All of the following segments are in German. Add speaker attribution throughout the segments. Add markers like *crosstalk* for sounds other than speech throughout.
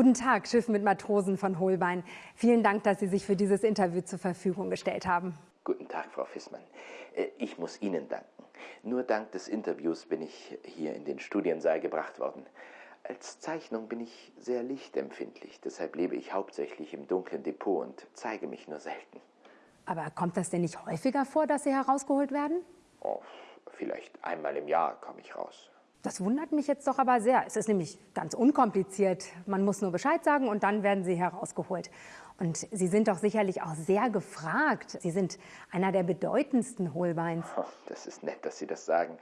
Speaker 1: Guten Tag, Schiff mit Matrosen von Holbein. Vielen Dank, dass Sie sich für dieses Interview zur Verfügung gestellt haben.
Speaker 2: Guten Tag, Frau Fissmann. Äh, ich muss Ihnen danken. Nur dank des Interviews bin ich hier in den Studiensaal gebracht worden. Als Zeichnung bin ich sehr lichtempfindlich, deshalb lebe ich hauptsächlich im dunklen Depot und zeige mich nur selten.
Speaker 1: Aber kommt das denn nicht häufiger vor, dass Sie herausgeholt werden?
Speaker 2: Oh, vielleicht einmal im Jahr komme ich raus.
Speaker 1: Das wundert mich jetzt doch aber sehr. Es ist nämlich ganz unkompliziert. Man muss nur Bescheid sagen und dann werden Sie herausgeholt. Und Sie sind doch sicherlich auch sehr gefragt. Sie sind einer der bedeutendsten Hohlbeins.
Speaker 2: Oh, das ist nett, dass Sie das sagen.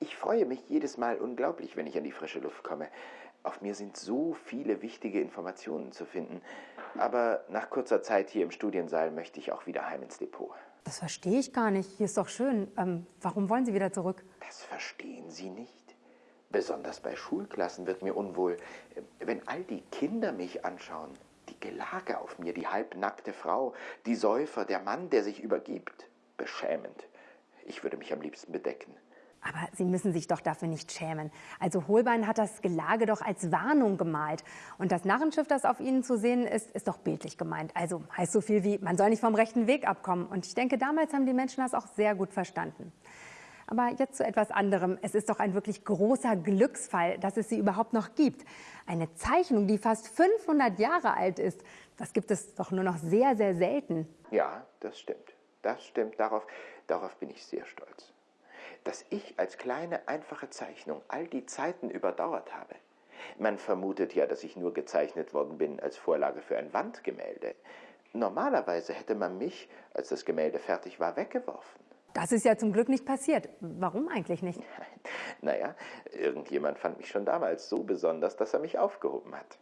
Speaker 2: Ich freue mich jedes Mal unglaublich, wenn ich an die frische Luft komme. Auf mir sind so viele wichtige Informationen zu finden. Aber nach kurzer Zeit hier im Studiensaal möchte ich auch wieder heim ins Depot.
Speaker 1: Das verstehe ich gar nicht. Hier ist doch schön. Ähm, warum wollen Sie wieder zurück?
Speaker 2: Das verstehen Sie nicht. Besonders bei Schulklassen wird mir unwohl, wenn all die Kinder mich anschauen. Die Gelage auf mir, die halbnackte Frau, die Säufer, der Mann, der sich übergibt. Beschämend. Ich würde mich am liebsten bedecken.
Speaker 1: Aber Sie müssen sich doch dafür nicht schämen. Also Holbein hat das Gelage doch als Warnung gemalt. Und das Narrenschiff, das auf Ihnen zu sehen ist, ist doch bildlich gemeint. Also heißt so viel wie, man soll nicht vom rechten Weg abkommen. Und ich denke, damals haben die Menschen das auch sehr gut verstanden. Aber jetzt zu etwas anderem. Es ist doch ein wirklich großer Glücksfall, dass es sie überhaupt noch gibt. Eine Zeichnung, die fast 500 Jahre alt ist, das gibt es doch nur noch sehr, sehr selten.
Speaker 2: Ja, das stimmt. Das stimmt. Darauf, darauf bin ich sehr stolz. Dass ich als kleine, einfache Zeichnung all die Zeiten überdauert habe. Man vermutet ja, dass ich nur gezeichnet worden bin als Vorlage für ein Wandgemälde. Normalerweise hätte man mich, als das Gemälde fertig war, weggeworfen.
Speaker 1: Das ist ja zum Glück nicht passiert. Warum eigentlich nicht? *laughs*
Speaker 2: Naja, irgendjemand fand mich schon damals so besonders, dass er mich aufgehoben hat.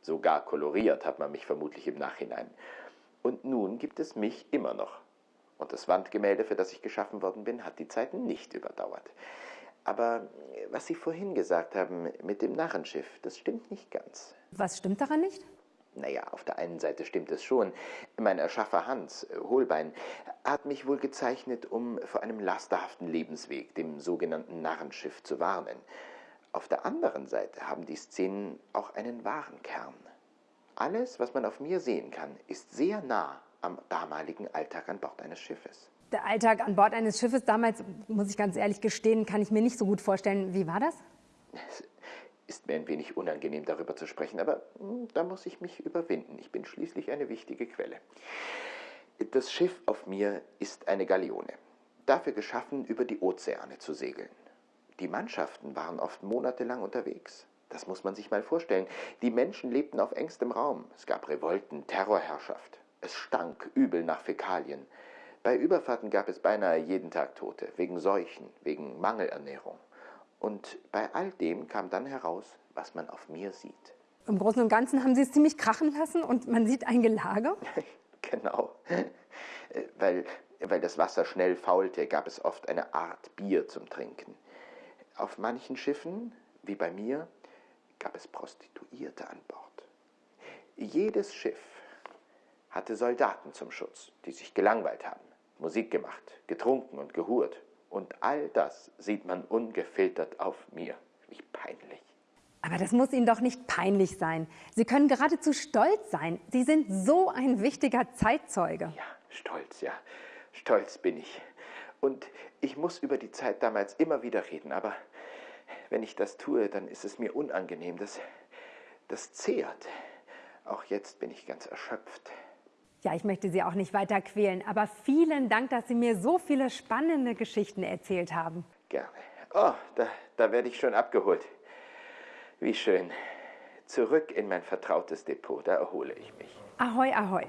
Speaker 2: Sogar koloriert hat man mich vermutlich im Nachhinein. Und nun gibt es mich immer noch. Und das Wandgemälde, für das ich geschaffen worden bin, hat die Zeiten nicht überdauert. Aber was Sie vorhin gesagt haben mit dem Narrenschiff, das stimmt nicht ganz.
Speaker 1: Was stimmt daran nicht?
Speaker 2: Naja, auf der einen Seite stimmt es schon. Mein Erschaffer Hans, äh, Holbein, hat mich wohl gezeichnet, um vor einem lasterhaften Lebensweg, dem sogenannten Narrenschiff, zu warnen. Auf der anderen Seite haben die Szenen auch einen wahren Kern. Alles, was man auf mir sehen kann, ist sehr nah am damaligen Alltag an Bord eines Schiffes.
Speaker 1: Der Alltag an Bord eines Schiffes damals, muss ich ganz ehrlich gestehen, kann ich mir nicht so gut vorstellen. Wie war das?
Speaker 2: Ist mir ein wenig unangenehm, darüber zu sprechen, aber hm, da muss ich mich überwinden. Ich bin schließlich eine wichtige Quelle. Das Schiff auf mir ist eine Galeone, dafür geschaffen, über die Ozeane zu segeln. Die Mannschaften waren oft monatelang unterwegs. Das muss man sich mal vorstellen. Die Menschen lebten auf engstem Raum. Es gab Revolten, Terrorherrschaft. Es stank übel nach Fäkalien. Bei Überfahrten gab es beinahe jeden Tag Tote, wegen Seuchen, wegen Mangelernährung. Und bei all dem kam dann heraus, was man auf mir sieht.
Speaker 1: Im Großen und Ganzen haben Sie es ziemlich krachen lassen und man sieht ein Gelage? *laughs*
Speaker 2: genau. weil, weil das Wasser schnell faulte, gab es oft eine Art Bier zum Trinken. Auf manchen Schiffen, wie bei mir, gab es Prostituierte an Bord. Jedes Schiff hatte Soldaten zum Schutz, die sich gelangweilt haben, Musik gemacht, getrunken und gehurt. Und all das sieht man ungefiltert auf mir. Wie peinlich.
Speaker 1: Aber das muss Ihnen doch nicht peinlich sein. Sie können geradezu stolz sein. Sie sind so ein wichtiger Zeitzeuge.
Speaker 2: Ja, stolz, ja. Stolz bin ich. Und ich muss über die Zeit damals immer wieder reden. Aber wenn ich das tue, dann ist es mir unangenehm. Das, das zehrt. Auch jetzt bin ich ganz erschöpft.
Speaker 1: Ja, ich möchte Sie auch nicht weiter quälen, aber vielen Dank, dass Sie mir so viele spannende Geschichten erzählt haben.
Speaker 2: Gerne. Oh, da, da werde ich schon abgeholt. Wie schön. Zurück in mein vertrautes Depot, da erhole ich mich.
Speaker 1: Ahoi, ahoi.